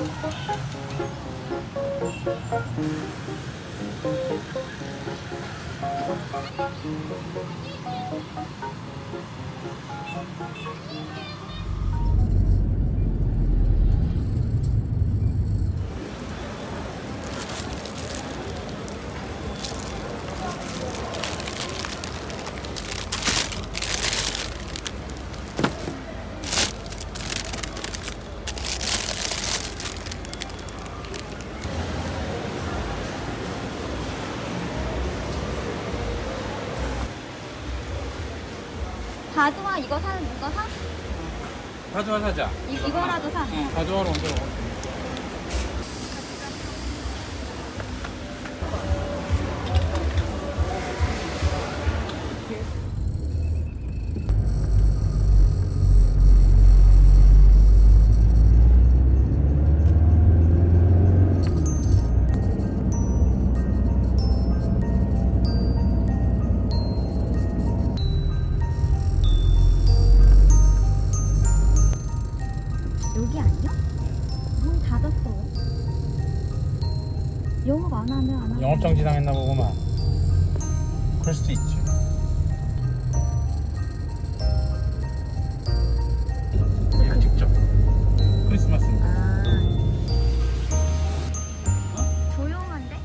바 두와 이거 사, 이거 사? 가져와 사자. 이, 이거라도 사. 응, 가져와로 옮겨. 여기 영업정지 당했나 보구만. 그럴 수도 있지. 얘가 직접 크리스마스니까. 아. 조용한데?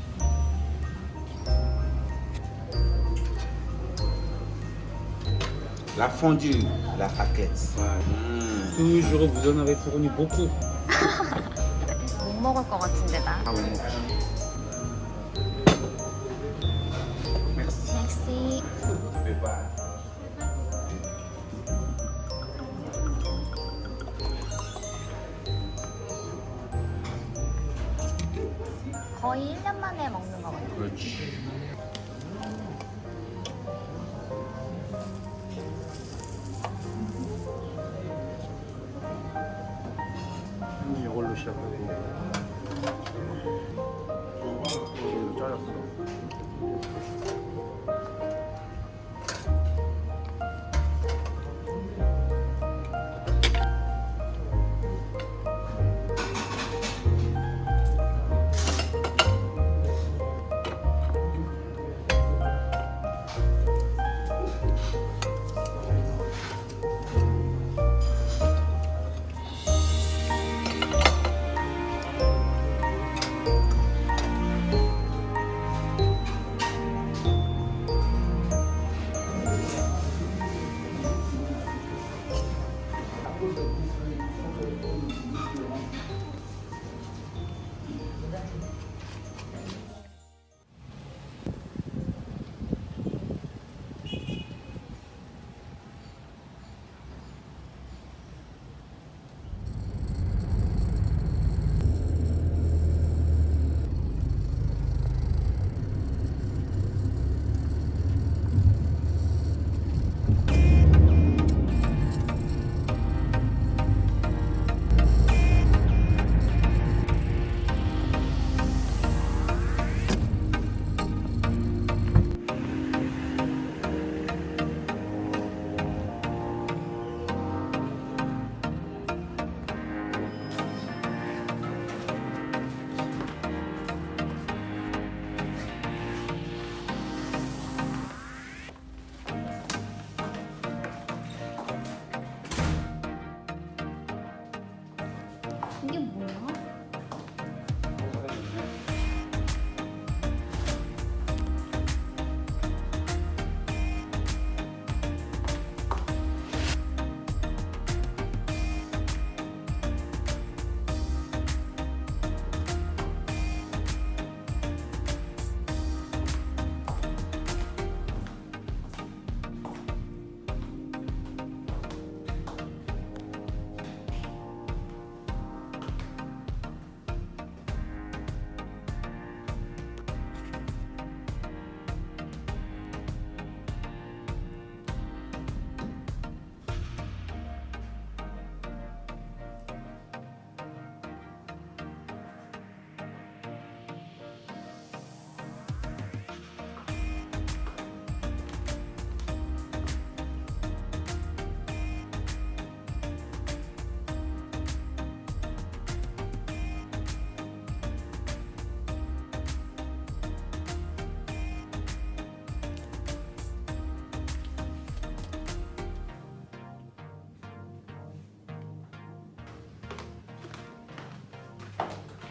La fondue, la raquette. Mmh. toujours vous en avez fourni beaucoup. 못 먹을 것 같은데 나. Ah. Merci. 거의 1년 만에 먹는 거 같아. 그렇지. 이걸로 시작하고.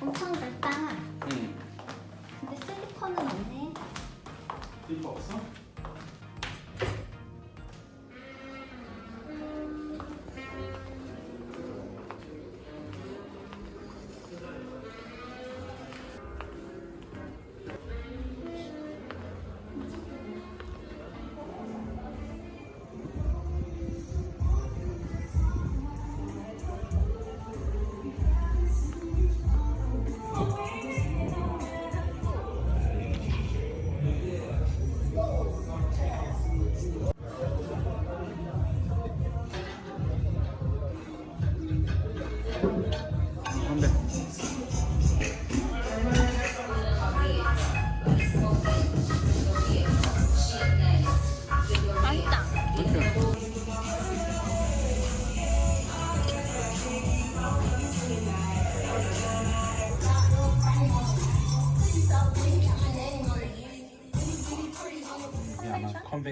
엄청 넓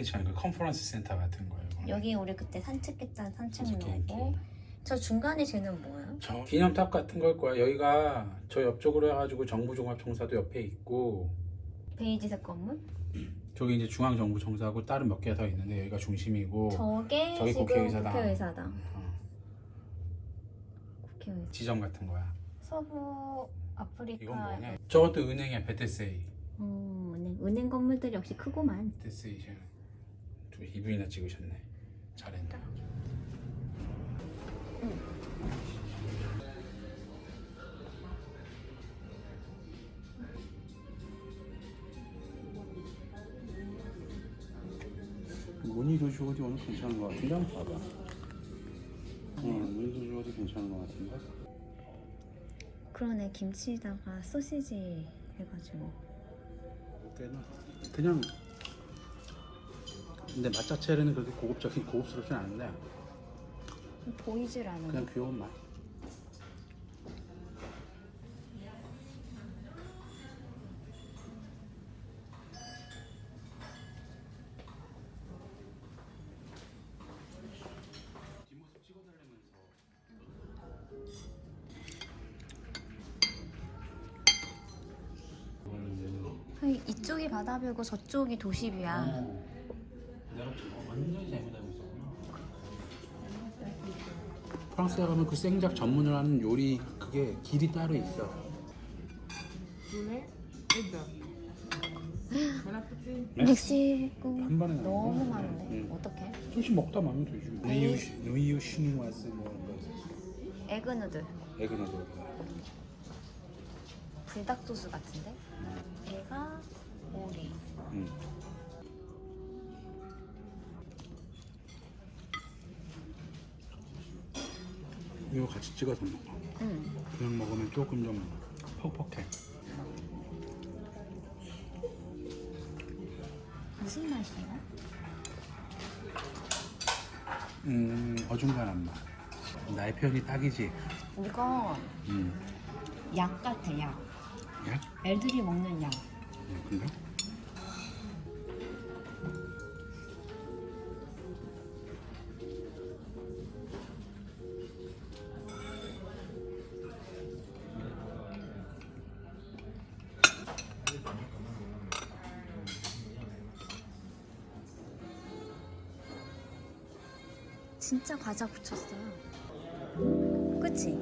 컨벤션, 그 컨퍼런스 센터 같은 거예요. 여기 우리 그때 산책했던 산책로고. 저 중간에 쟤는 뭐예요? 저 기념탑 같은 걸 거야. 여기가 저 옆쪽으로 해가지고 정부종합청사도 옆에 있고 베이지색 건물? 저기 이제 중앙정부청사하고 다른 몇개더 있는데 여기가 중심이고 저게 지금 국회의사당. 국회의사당. 어, 국회의사. 지점 같은 거야. 서부 아프리카. 이건 뭐냐? 저것도 은행이야. BTCI. 어, 은행, 은행 건물들이 역시 크구만. 베테세이 두 이분이나 찍으셨네. 잘했다. 무늬도 주어디 오늘 괜찮은 것 같은데 한번 봐봐. 어, 무늬도 주어디 괜찮은 것 같은데. 그러네 김치에다가 소시지 해가지고. 꽤나 그냥 근데 맛 자체는 그렇게 고급적인 고급스럽진 않은데 보이질 않아. 그냥 귀여운 맛. 아니, 이쪽이 바다뷰고 저쪽이 도시뷰야. 내 프랑스에 가면 그 생작 전문을 하는 요리 그게 길이 따로 있어. 멕시코 한 번에 너무. 많은데 응. 어떡해? 조금씩 먹다 마면 되지. 누이유 시- 누이유 시누와스 뭐. 에그누들 에그너도. 불닭 소스 같은데? 얘가 오리. 응. 이거 같이 찍어서 먹어. 응. 그냥 먹으면 조금 좀 퍽퍽해. 무슨 맛이야? 음 어중간한 맛. 나의 표현이 딱이지. 이거 음. 약 같아 약. 야? 애들이 먹는 약. 음, 근데? 진짜 과자 붙였어. 그치?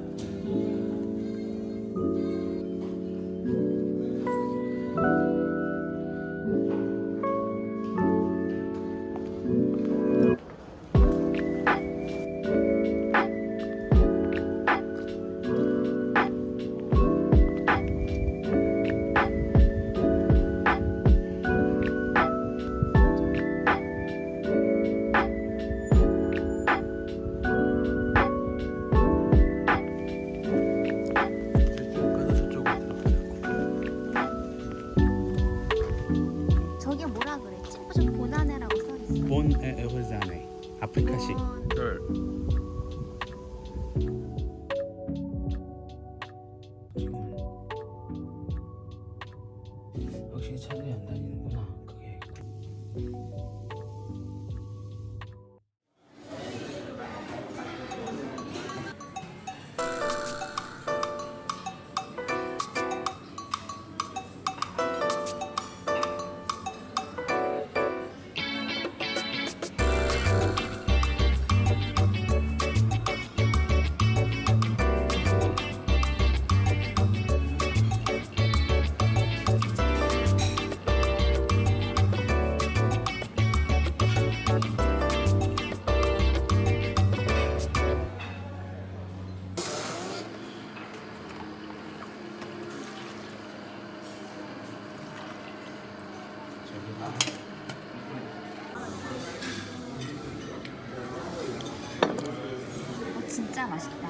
진짜 맛있다.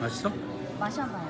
맛있어? 마셔봐요.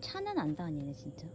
차는 안 다니네 진짜.